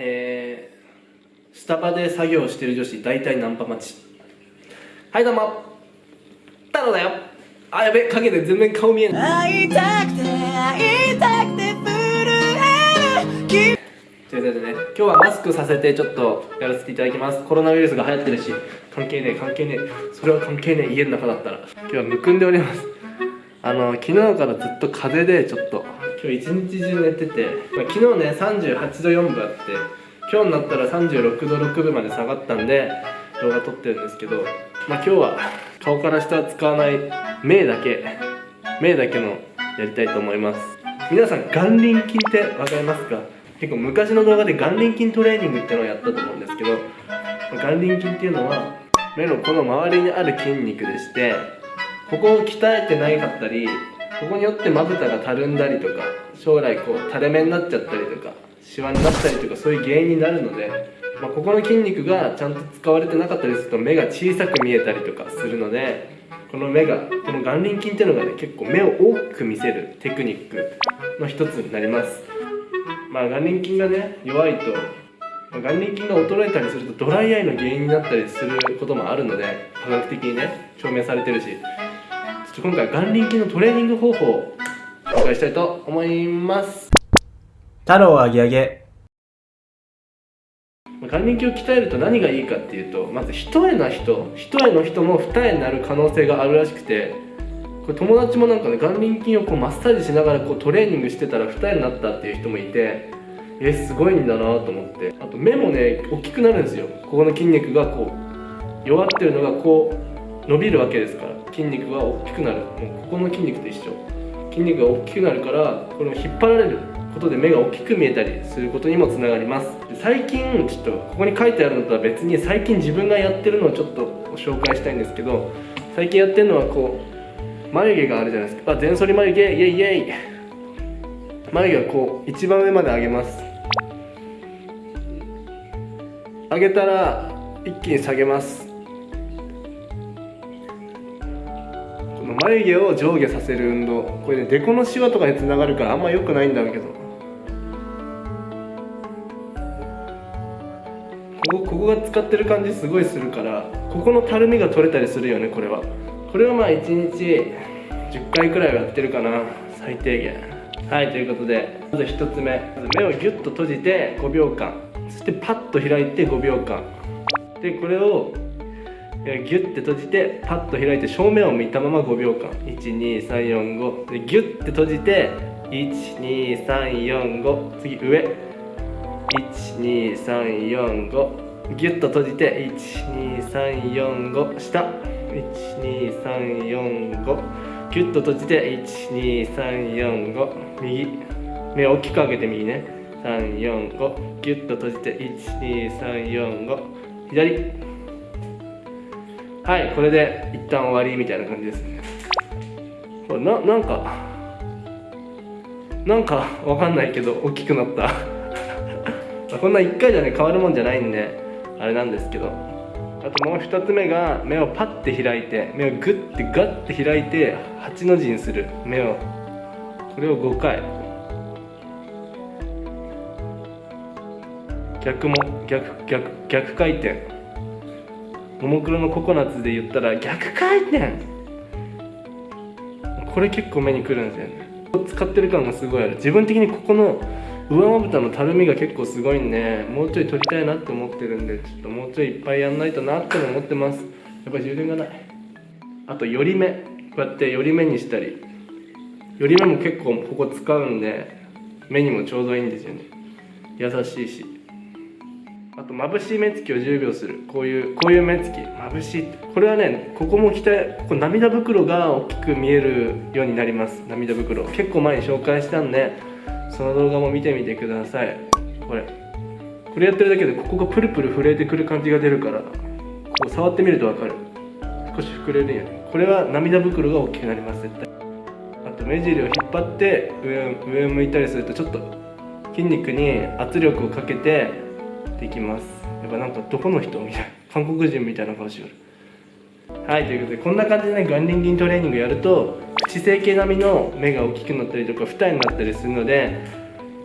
えー、スタバで作業してる女子大体ナンパ待ち。はいどうも。太郎だよ。あやべ影で全然顔見えない会いたくて会いたくて震える。ということでね今日はマスクさせてちょっとやらせていただきます。コロナウイルスが流行ってるし。関係ねえ関係ねえ。それは関係ねえ家の中だったら。今日はむくんでおります。あの昨日からずっと風邪でちょっと今日一日中寝てて、まあ、昨日ね38度4分あって今日になったら36度6分まで下がったんで動画撮ってるんですけどまあ今日は顔から下は使わない目だけ目だけのやりたいと思います。皆さん眼輪筋って分かりますか？結構昔の動画で眼輪筋トレーニングっていうのをやったと思うんですけど眼輪筋っていうのは目のこの周りにある筋肉でしてここを鍛えてないかったりここによってまぶたがたるんだりとか将来こう垂れ目になっちゃったりとかシワになったりとかそういう原因になるので、まあ、ここの筋肉がちゃんと使われてなかったりすると目が小さく見えたりとかするのでこの目がこの眼輪筋っていうのがね結構目を大きく見せるテクニックの一つになります。まあ眼輪筋がね弱いと、まあ、眼輪筋が衰えたりするとドライアイの原因になったりすることもあるので科学的にね証明されてるし今回眼輪筋のトレーニング方法を紹介したいと思います。太郎あげあげ。眼輪筋を鍛えると何がいいかっていうとまず一重な人一重の人も二重になる可能性があるらしくてこれ友達もなんかね眼輪筋をこうマッサージしながらこうトレーニングしてたら二重になったっていう人もいてえすごいんだなと思って。あと目もね大きくなるんですよ。ここの筋肉がこう弱ってるのがこう伸びるわけですから筋肉が大きくなる。もうここの筋肉と一緒。筋肉が大きくなるからこれを引っ張られることで目が大きく見えたりすることにもつながります。最近ちょっとここに書いてあるのとは別に最近自分がやってるのをちょっとご紹介したいんですけど最近やってるのはこう眉毛があるじゃないですか。あ全反り眉毛イエイイエイ。眉毛をこう一番上まで上げます。上げたら一気に下げます。眉毛を上下させる運動。これねデコのシワとかにつながるからあんま良くないんだけど。ここここが使ってる感じすごいするからここのたるみが取れたりするよねこれは。これをまあ1日10回くらいはやってるかな最低限。はいということでまず1つ目。目をギュッと閉じて5秒間。そしてパッと開いて5秒間。でこれをギュッて閉じてパッと開いて正面を見たまま5秒間。12345でギュッて閉じて12345次上。12345ギュッと閉じて12345下。12345キュッと閉じて12345右。目を大きく開けて右ね。345ギュッと閉じて12345左。はいこれで一旦終わりみたいな感じです。ねこれななんかなんかわかんないけど大きくなった。こんな1回じゃね変わるもんじゃないんであれなんですけど。あともう2つ目が目をパッて開いて目をグッてガッて開いて8の字にする。目を。これを5回。逆も逆逆逆回転。ももクロのココナッツで言ったら逆回転。これ結構目にくるんですよね。使ってる感がすごいある。自分的にここの上まぶたのたるみが結構すごいんでもうちょい取りたいなって思ってるんでちょっともうちょいいっぱいやんないとなっても思ってます。やっぱ充電がない。あと寄り目。こうやって寄り目にしたり。寄り目も結構ここ使うんで目にもちょうどいいんですよね。優しいし。あと眩しい目つきを10秒する。こういうこういう目つき。眩しいこれはねここも鍛えここ涙袋が大きく見えるようになります。涙袋。結構前に紹介したんでその動画も見てみてください。これ。これやってるだけでここがプルプル震えてくる感じが出るからここ触ってみると分かる。少し膨れるよねこれは涙袋が大きくなります絶対。あと目尻を引っ張って上上を向いたりするとちょっと筋肉に圧力をかけてできます。やっぱなんかどこの人みたいな 韓国人みたいな顔してるはいということでこんな感じでね眼輪筋トレーニングやると口整形並みの目が大きくなったりとか二重になったりするので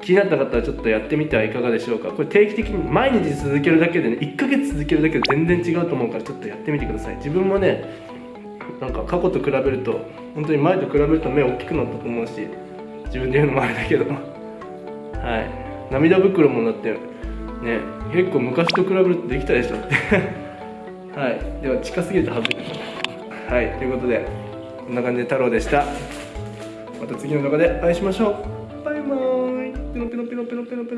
気になった方はちょっとやってみてはいかがでしょうか。これ定期的に毎日続けるだけでね1ヶ月続けるだけで全然違うと思うからちょっとやってみてください。自分もねなんか過去と比べると本当に前と比べると目大きくなったと思うし自分で言うのもあれだけど。はい。涙袋もだってね結構昔と比べるとできたでしょ。っ てはい。では近すぎたはずれはい。ということでこんな感じで太郎でした。また次の動画でお会いしましょう。バイバーイ。ペノペロペロペロペロペロ。